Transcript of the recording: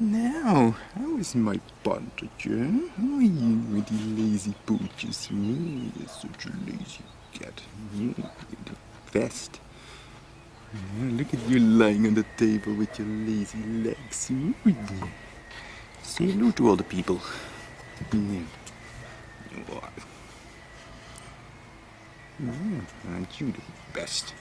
Now, how is my partridge? How are you with the lazy pooches? Mm, you're such a lazy cat. You're the best. Yeah, look at you lying on the table with your lazy legs. Mm. Say hello to all the people. Yeah. Mm, aren't you the best?